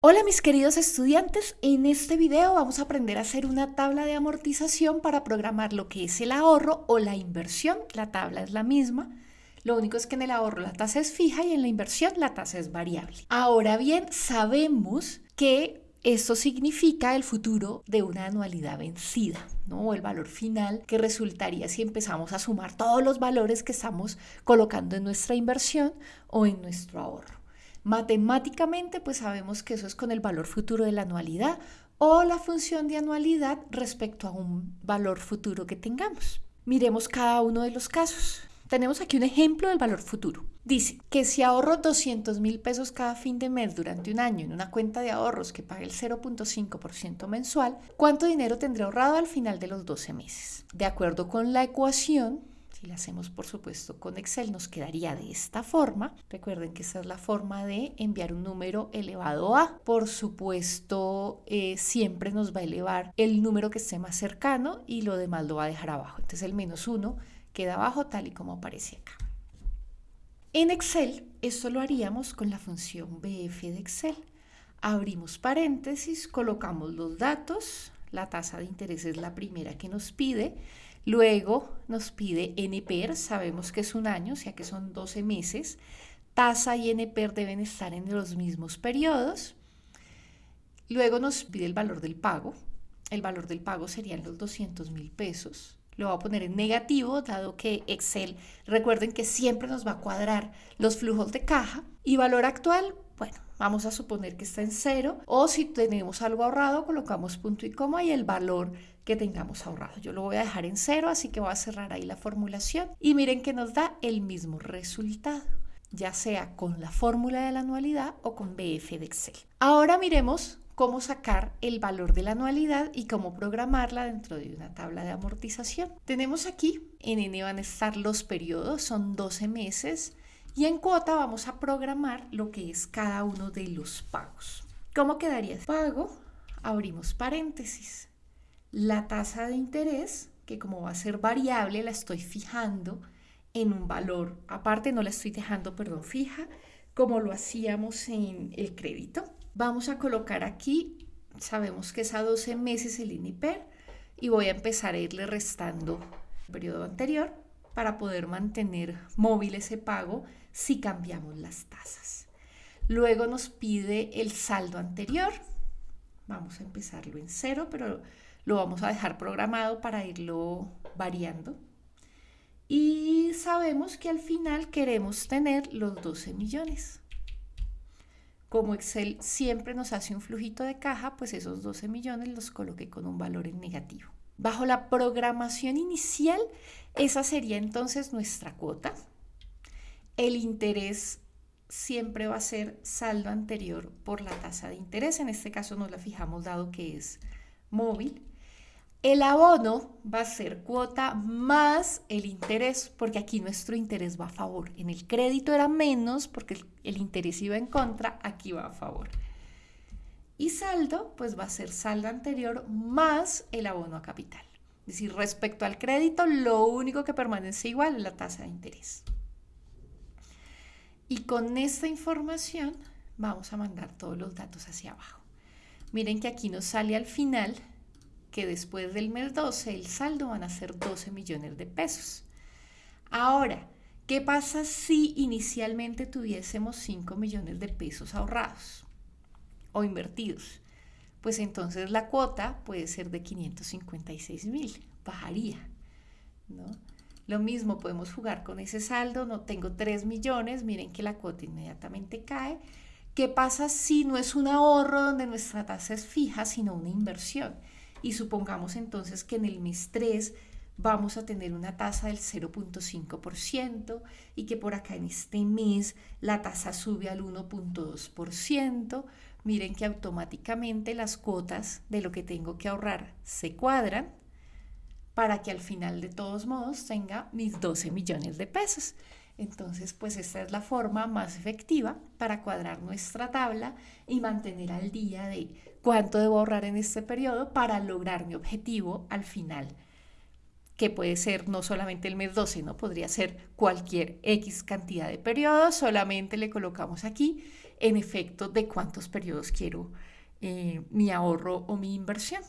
Hola mis queridos estudiantes, en este video vamos a aprender a hacer una tabla de amortización para programar lo que es el ahorro o la inversión. La tabla es la misma, lo único es que en el ahorro la tasa es fija y en la inversión la tasa es variable. Ahora bien, sabemos que esto significa el futuro de una anualidad vencida, ¿no? O el valor final que resultaría si empezamos a sumar todos los valores que estamos colocando en nuestra inversión o en nuestro ahorro. Matemáticamente, pues sabemos que eso es con el valor futuro de la anualidad o la función de anualidad respecto a un valor futuro que tengamos. Miremos cada uno de los casos. Tenemos aquí un ejemplo del valor futuro. Dice que si ahorro 200 mil pesos cada fin de mes durante un año en una cuenta de ahorros que pague el 0.5% mensual, ¿cuánto dinero tendré ahorrado al final de los 12 meses? De acuerdo con la ecuación, si la hacemos, por supuesto, con Excel, nos quedaría de esta forma. Recuerden que esa es la forma de enviar un número elevado a. Por supuesto, eh, siempre nos va a elevar el número que esté más cercano y lo demás lo va a dejar abajo. Entonces el menos 1 queda abajo tal y como aparece acá. En Excel, esto lo haríamos con la función BF de Excel. Abrimos paréntesis, colocamos los datos, la tasa de interés es la primera que nos pide, Luego nos pide NPER, sabemos que es un año, o sea que son 12 meses. Tasa y NPER deben estar en los mismos periodos. Luego nos pide el valor del pago. El valor del pago serían los 200 mil pesos. Lo voy a poner en negativo, dado que Excel, recuerden que siempre nos va a cuadrar los flujos de caja. Y valor actual, bueno, vamos a suponer que está en cero. O si tenemos algo ahorrado, colocamos punto y coma y el valor que tengamos ahorrado. Yo lo voy a dejar en cero, así que voy a cerrar ahí la formulación y miren que nos da el mismo resultado, ya sea con la fórmula de la anualidad o con BF de Excel. Ahora miremos cómo sacar el valor de la anualidad y cómo programarla dentro de una tabla de amortización. Tenemos aquí, en N van a estar los periodos, son 12 meses, y en cuota vamos a programar lo que es cada uno de los pagos. ¿Cómo quedaría? Pago, abrimos paréntesis, la tasa de interés, que como va a ser variable, la estoy fijando en un valor. Aparte, no la estoy dejando, perdón, fija, como lo hacíamos en el crédito. Vamos a colocar aquí, sabemos que es a 12 meses el INIPER, y voy a empezar a irle restando el periodo anterior para poder mantener móvil ese pago si cambiamos las tasas. Luego nos pide el saldo anterior. Vamos a empezarlo en cero, pero lo vamos a dejar programado para irlo variando. Y sabemos que al final queremos tener los 12 millones. Como Excel siempre nos hace un flujito de caja, pues esos 12 millones los coloqué con un valor en negativo. Bajo la programación inicial, esa sería entonces nuestra cuota. El interés siempre va a ser saldo anterior por la tasa de interés. En este caso nos la fijamos dado que es móvil. El abono va a ser cuota más el interés, porque aquí nuestro interés va a favor. En el crédito era menos porque el interés iba en contra, aquí va a favor. Y saldo, pues va a ser saldo anterior más el abono a capital. Es decir, respecto al crédito, lo único que permanece igual es la tasa de interés. Y con esta información vamos a mandar todos los datos hacia abajo. Miren que aquí nos sale al final que después del mes 12 el saldo van a ser 12 millones de pesos. Ahora, ¿qué pasa si inicialmente tuviésemos 5 millones de pesos ahorrados o invertidos? Pues entonces la cuota puede ser de 556 mil, bajaría, ¿no? Lo mismo, podemos jugar con ese saldo, no tengo 3 millones, miren que la cuota inmediatamente cae. ¿Qué pasa si no es un ahorro donde nuestra tasa es fija, sino una inversión? y supongamos entonces que en el mes 3 vamos a tener una tasa del 0.5% y que por acá en este mes la tasa sube al 1.2%, miren que automáticamente las cuotas de lo que tengo que ahorrar se cuadran para que al final de todos modos tenga mis 12 millones de pesos. Entonces, pues esta es la forma más efectiva para cuadrar nuestra tabla y mantener al día de cuánto debo ahorrar en este periodo para lograr mi objetivo al final, que puede ser no solamente el mes 12, ¿no? Podría ser cualquier X cantidad de periodos, solamente le colocamos aquí en efecto de cuántos periodos quiero eh, mi ahorro o mi inversión.